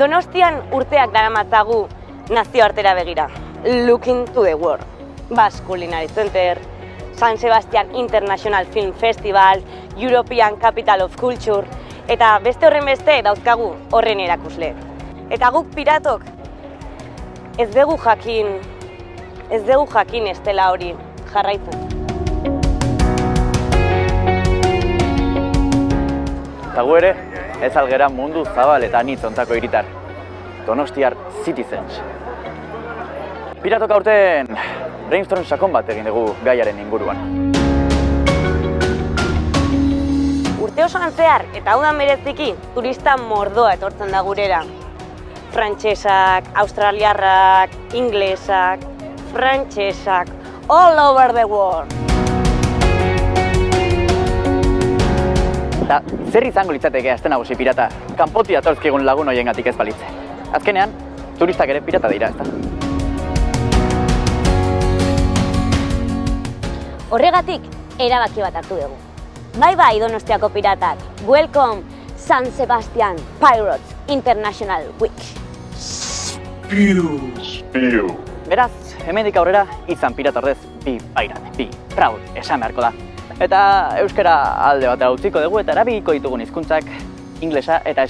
Donostian urteak daramatzagu nazioartera begira. Looking to the world. Basque Culinary Center, San Sebastian International Film Festival, European Capital of Culture, eta beste horren beste dauzkagu horren erakusle. Eta guk piratok ez dugu jakin, ez dugu jakin estela hori jarraitzen. Eta gu ere, ez algera mundu zabal eta anitz ontako hiritar. Donostiar Citizens. Piratok aurten brainstorm sakon bat egin dugu gaiaren inguruan. Urte osoan zehar, eta da mereziki, turista mordoa etortzen da gurera. Frantsesak, australiarrak, inglesak, frantsesak, all over the world. Eta zer izango litzateke azten nagusi pirata, kanpoti atortzkigun lagun hoiengatik ez balitze. Azkenean, turistak ere pirata dira, ezta? Horregatik, erabaki bat hartu dugu. Bai bai Donostiako piratak, welcome San Sebastian Pirates International Week. Beraz, hemendik aurrera, izan pirata ordez, bi pairat, bi proud esan beharko da. Eta euskara alde batera utziko dugu eta erabiliko ditugun hizkuntzak inglesa eta